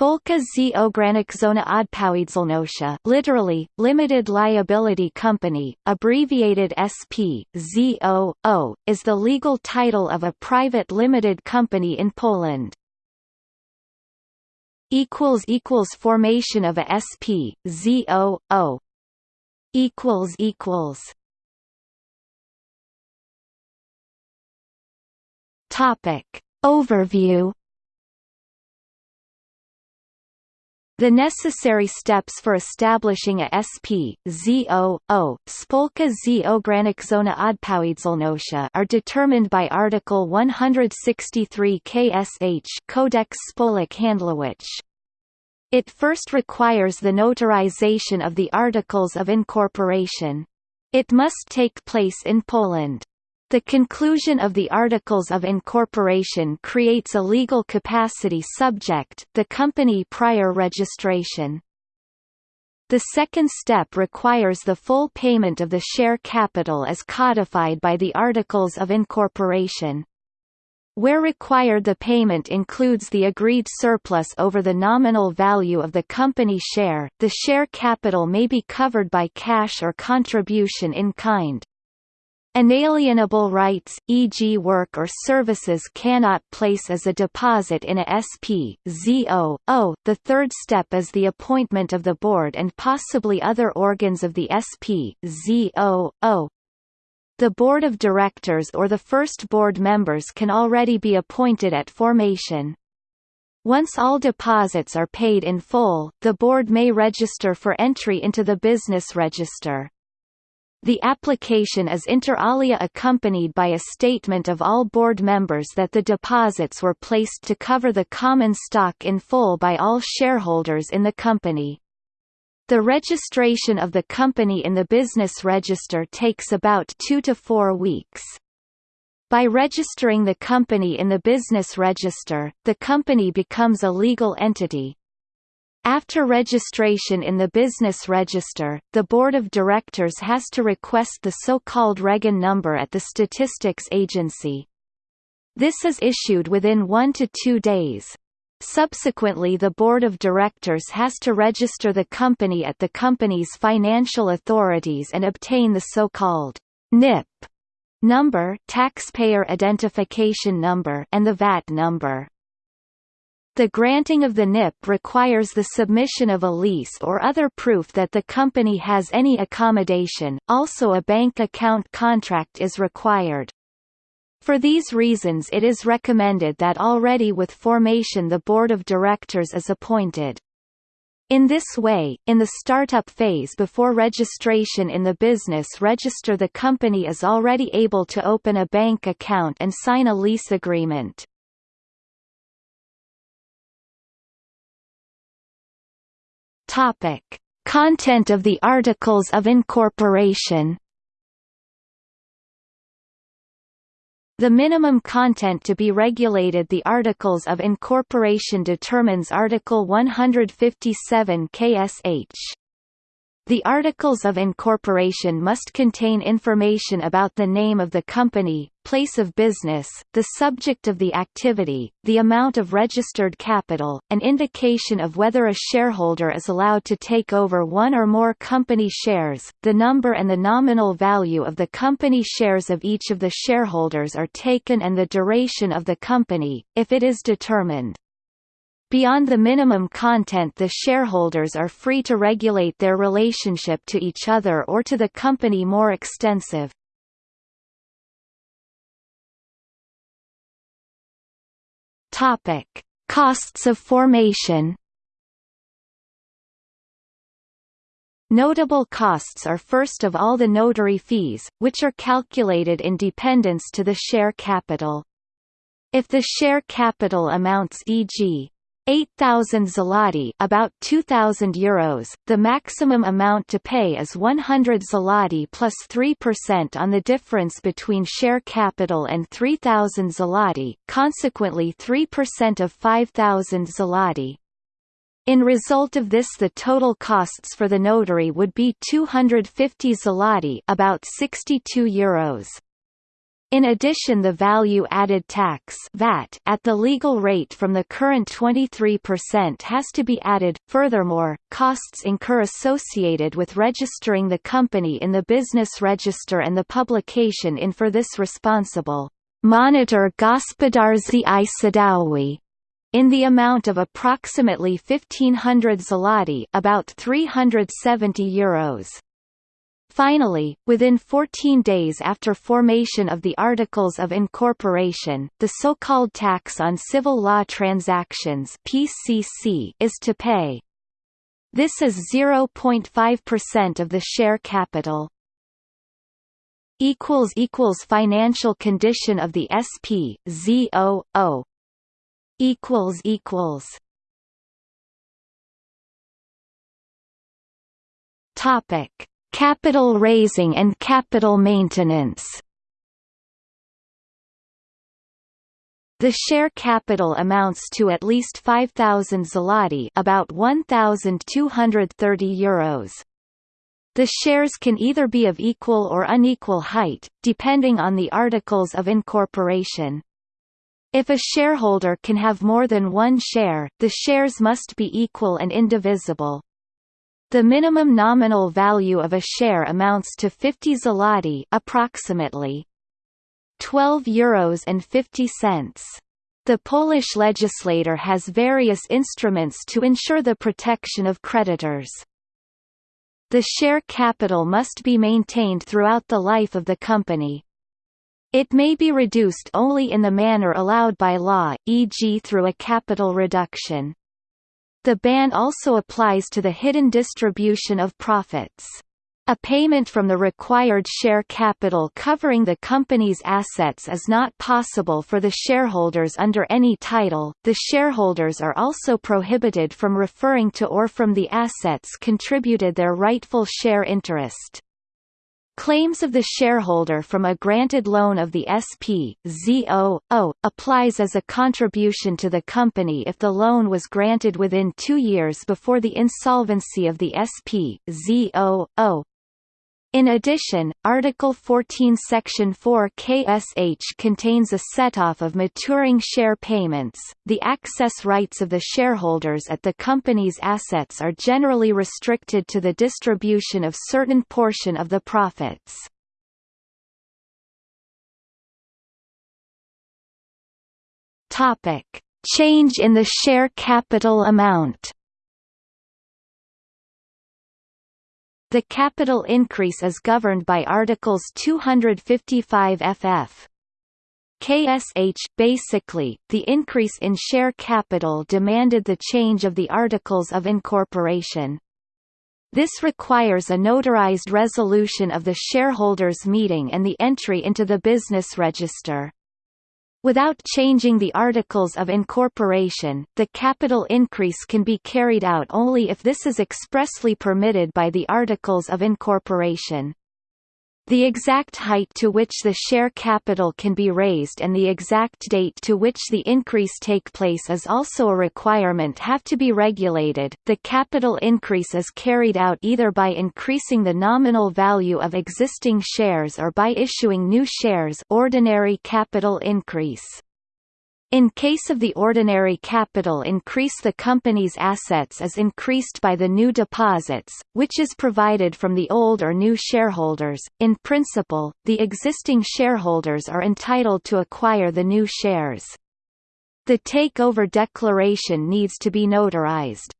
Spółka z. Ograniczona odpowiedzialnością literally, Limited Liability Company, abbreviated SP, ZOO, is the legal title of a private limited company in Poland. Formation of a SP, ZOO Topic. Overview The necessary steps for establishing a SP, ZOO, Spółka z ograniczona odpowiedzialnością are determined by Article 163 KSH Kodeks Spółek Handlowych. It first requires the notarization of the Articles of Incorporation. It must take place in Poland. The conclusion of the Articles of Incorporation creates a legal capacity subject the company prior registration. The second step requires the full payment of the share capital as codified by the Articles of Incorporation. Where required the payment includes the agreed surplus over the nominal value of the company share, the share capital may be covered by cash or contribution in kind. Inalienable rights, e.g. work or services cannot place as a deposit in a SP, ZO. The third step is the appointment of the board and possibly other organs of the SP, ZO. The board of directors or the first board members can already be appointed at formation. Once all deposits are paid in full, the board may register for entry into the business register. The application is inter alia accompanied by a statement of all board members that the deposits were placed to cover the common stock in full by all shareholders in the company. The registration of the company in the business register takes about two to four weeks. By registering the company in the business register, the company becomes a legal entity, after registration in the business register, the board of directors has to request the so-called REGON number at the statistics agency. This is issued within one to two days. Subsequently the board of directors has to register the company at the company's financial authorities and obtain the so-called NIP number taxpayer identification number and the VAT number. The granting of the NIP requires the submission of a lease or other proof that the company has any accommodation, also a bank account contract is required. For these reasons it is recommended that already with formation the board of directors is appointed. In this way, in the startup phase before registration in the business register the company is already able to open a bank account and sign a lease agreement. Topic: Content of the Articles of Incorporation. The minimum content to be regulated The Articles of Incorporation determines Article 157 KSH. The Articles of Incorporation must contain information about the name of the company, place of business, the subject of the activity, the amount of registered capital, an indication of whether a shareholder is allowed to take over one or more company shares, the number and the nominal value of the company shares of each of the shareholders are taken and the duration of the company, if it is determined. Beyond the minimum content the shareholders are free to regulate their relationship to each other or to the company more extensive. Topic: Costs of formation. Notable costs are first of all the notary fees, which are calculated in dependence to the share capital. If the share capital amounts e.g. 8,000 zloty about 2,000 euros, the maximum amount to pay is 100 zloty plus 3% on the difference between share capital and 3,000 zloty, consequently 3% of 5,000 zloty. In result of this the total costs for the notary would be 250 zloty about 62 euros. In addition the value-added tax VAT at the legal rate from the current 23% has to be added. Furthermore, costs incur associated with registering the company in the business register and the publication in for this responsible Monitor Gospodarczy i Sądowy in the amount of approximately 1500 zloty, about 370 euros. Finally, within 14 days after formation of the Articles of Incorporation, the so-called Tax on Civil Law Transactions (PCC) is to pay. This is 0.5% of the share capital. Equals equals financial condition of the SP ZOO. Equals equals. Topic Capital raising and capital maintenance The share capital amounts to at least 5,000 zloty about 1,230 euros. The shares can either be of equal or unequal height, depending on the articles of incorporation. If a shareholder can have more than one share, the shares must be equal and indivisible. The minimum nominal value of a share amounts to 50 zloty, approximately 12 euros and 50 cents. The Polish legislator has various instruments to ensure the protection of creditors. The share capital must be maintained throughout the life of the company. It may be reduced only in the manner allowed by law, e.g. through a capital reduction. The ban also applies to the hidden distribution of profits. A payment from the required share capital covering the company's assets is not possible for the shareholders under any title. The shareholders are also prohibited from referring to or from the assets contributed their rightful share interest. Claims of the shareholder from a granted loan of the SP, ZO, O, applies as a contribution to the company if the loan was granted within two years before the insolvency of the SP, ZO, O. In addition, Article 14 Section 4 KSH contains a set-off of maturing share payments. The access rights of the shareholders at the company's assets are generally restricted to the distribution of certain portion of the profits. Topic: Change in the share capital amount. The capital increase is governed by Articles 255 ff. KSH basically, the increase in share capital demanded the change of the Articles of Incorporation. This requires a notarized resolution of the shareholders' meeting and the entry into the business register. Without changing the articles of incorporation, the capital increase can be carried out only if this is expressly permitted by the articles of incorporation. The exact height to which the share capital can be raised and the exact date to which the increase take place is also a requirement have to be regulated. The capital increase is carried out either by increasing the nominal value of existing shares or by issuing new shares ordinary capital increase. In case of the ordinary capital increase the company's assets is increased by the new deposits, which is provided from the old or new shareholders. In principle, the existing shareholders are entitled to acquire the new shares. The takeover declaration needs to be notarized.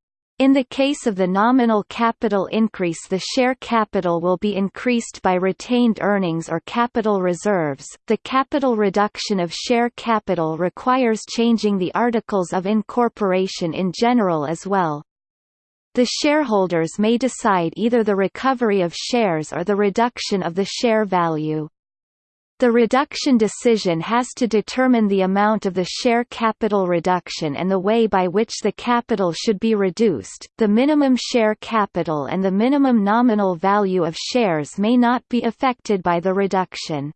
In the case of the nominal capital increase the share capital will be increased by retained earnings or capital reserves. The capital reduction of share capital requires changing the articles of incorporation in general as well. The shareholders may decide either the recovery of shares or the reduction of the share value. The reduction decision has to determine the amount of the share capital reduction and the way by which the capital should be reduced. The minimum share capital and the minimum nominal value of shares may not be affected by the reduction.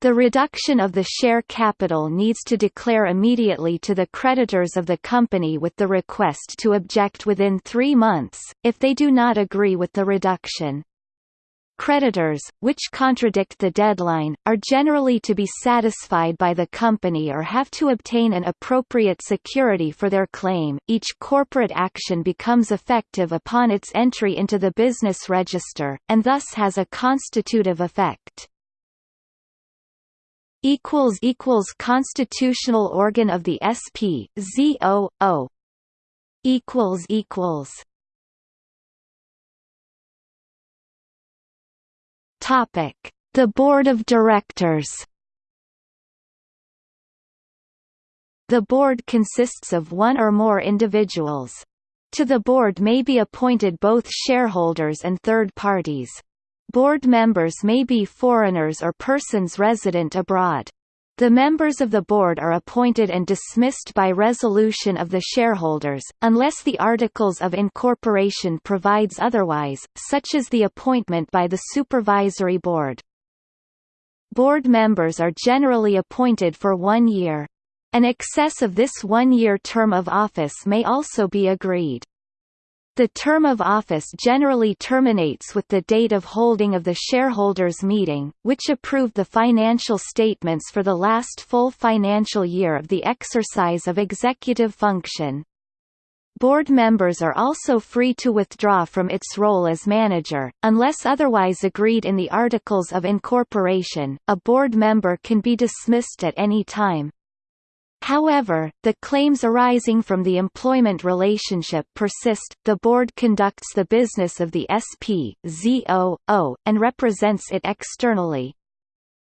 The reduction of the share capital needs to declare immediately to the creditors of the company with the request to object within three months, if they do not agree with the reduction. Creditors, which contradict the deadline, are generally to be satisfied by the company or have to obtain an appropriate security for their claim. Each corporate action becomes effective upon its entry into the business register, and thus has a constitutive effect. Constitutional organ of the SP, ZOO. The Board of Directors. The board consists of one or more individuals. To the board may be appointed both shareholders and third parties. Board members may be foreigners or persons resident abroad. The members of the board are appointed and dismissed by resolution of the shareholders, unless the Articles of Incorporation provides otherwise, such as the appointment by the Supervisory Board. Board members are generally appointed for one year. An excess of this one-year term of office may also be agreed. The term of office generally terminates with the date of holding of the shareholders' meeting, which approved the financial statements for the last full financial year of the exercise of executive function. Board members are also free to withdraw from its role as manager, unless otherwise agreed in the Articles of Incorporation. A board member can be dismissed at any time. However, the claims arising from the employment relationship persist. The board conducts the business of the SP, ZOO, and represents it externally.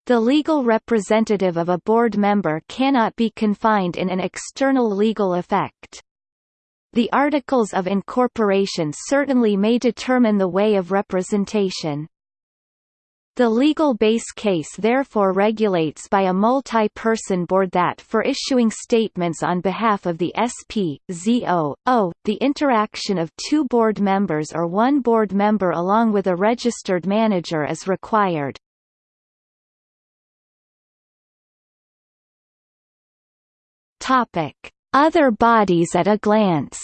The legal representative of a board member cannot be confined in an external legal effect. The Articles of Incorporation certainly may determine the way of representation. The legal base case therefore regulates by a multi-person board that for issuing statements on behalf of the SP, ZO, O, the interaction of two board members or one board member along with a registered manager is required. Other bodies at a glance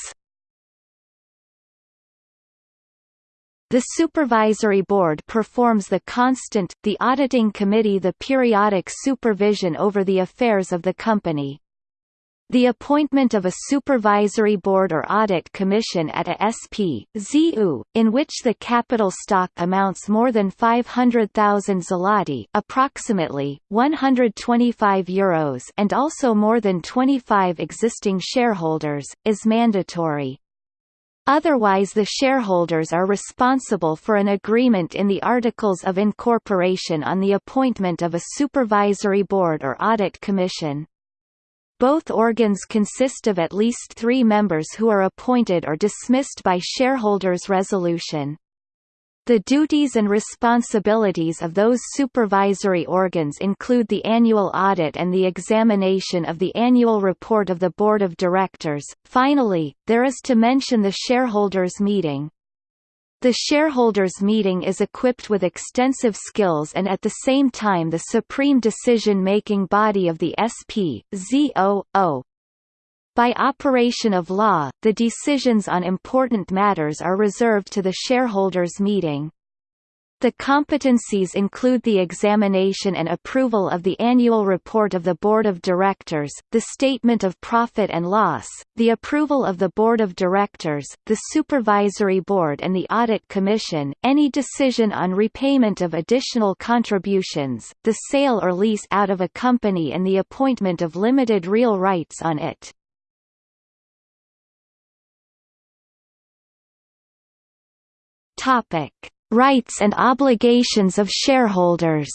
The Supervisory Board performs the constant, the Auditing Committee the periodic supervision over the affairs of the company. The appointment of a supervisory board or audit commission at a SP, ZU, in which the capital stock amounts more than 500,000 zloty approximately, 125 euros and also more than 25 existing shareholders, is mandatory. Otherwise the shareholders are responsible for an agreement in the Articles of Incorporation on the appointment of a supervisory board or audit commission. Both organs consist of at least three members who are appointed or dismissed by shareholders' resolution. The duties and responsibilities of those supervisory organs include the annual audit and the examination of the annual report of the Board of Directors. Finally, there is to mention the shareholders' meeting. The shareholders' meeting is equipped with extensive skills and at the same time the supreme decision-making body of the SP, ZOO, by operation of law, the decisions on important matters are reserved to the shareholders' meeting. The competencies include the examination and approval of the annual report of the Board of Directors, the statement of profit and loss, the approval of the Board of Directors, the Supervisory Board and the Audit Commission, any decision on repayment of additional contributions, the sale or lease out of a company and the appointment of limited real rights on it. Topic: Rights and obligations of shareholders.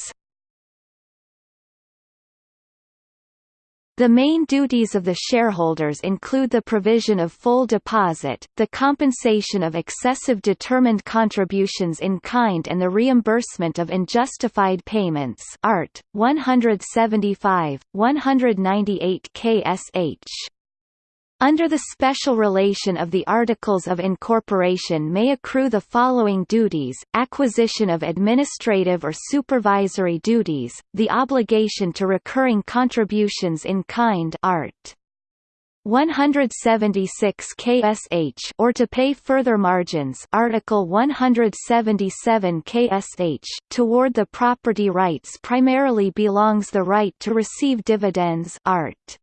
The main duties of the shareholders include the provision of full deposit, the compensation of excessive determined contributions in kind and the reimbursement of unjustified payments Art. 175, 198 KSH. Under the special relation of the Articles of Incorporation may accrue the following duties, acquisition of administrative or supervisory duties, the obligation to recurring contributions in kind art. 176 ksh or to pay further margins Article 177 ksh toward the property rights primarily belongs the right to receive dividends art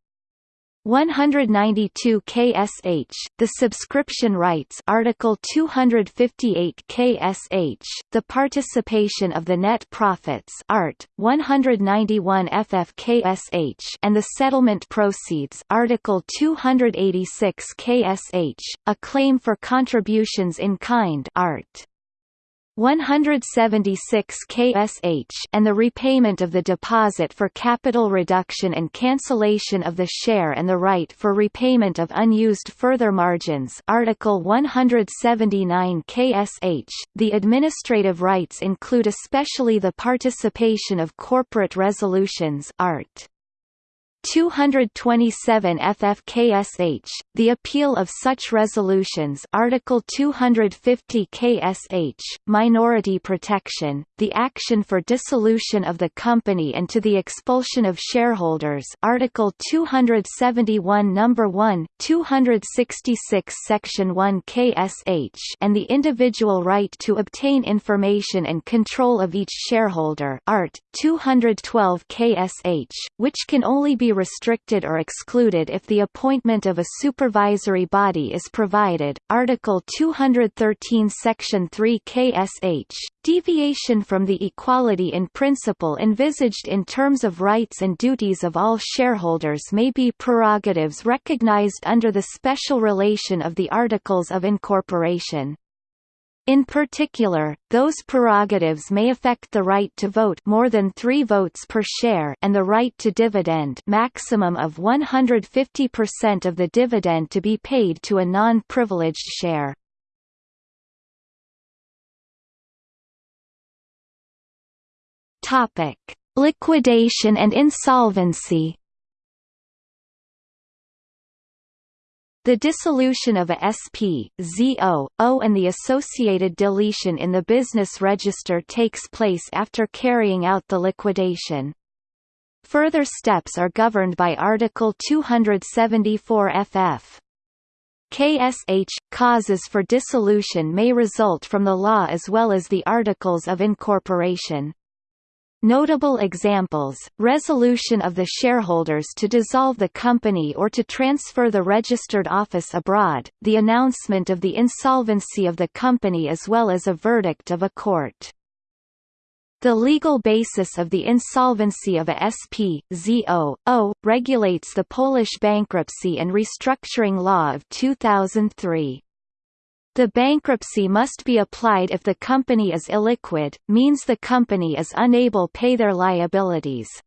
192 ksh the subscription rights article 258 ksh the participation of the net profits art 191 ff ksh and the settlement proceeds article 286 ksh a claim for contributions in kind art 176 ksh and the repayment of the deposit for capital reduction and cancellation of the share and the right for repayment of unused further margins. Article 179 ksh The administrative rights include especially the participation of corporate resolutions art 227 FFKSH, the appeal of such resolutions Article 250 KSH, minority protection, the action for dissolution of the company and to the expulsion of shareholders Article 271 No. 1, 266 Section 1 KSH and the individual right to obtain information and control of each shareholder Art. 212 KSH, which can only be restricted or excluded if the appointment of a supervisory body is provided. Article 213 Section 3 KSH, deviation from the equality in principle envisaged in terms of rights and duties of all shareholders may be prerogatives recognized under the special relation of the Articles of Incorporation. In particular, those prerogatives may affect the right to vote more than 3 votes per share and the right to dividend maximum of 150% of the dividend to be paid to a non-privileged share. Topic: Liquidation and insolvency The dissolution of a SP, ZO, O and the associated deletion in the business register takes place after carrying out the liquidation. Further steps are governed by Article 274 FF. KSH causes for dissolution may result from the law as well as the Articles of Incorporation. Notable examples, resolution of the shareholders to dissolve the company or to transfer the registered office abroad, the announcement of the insolvency of the company as well as a verdict of a court. The legal basis of the insolvency of a SP, ZO, regulates the Polish bankruptcy and restructuring law of 2003. The bankruptcy must be applied if the company is illiquid, means the company is unable pay their liabilities.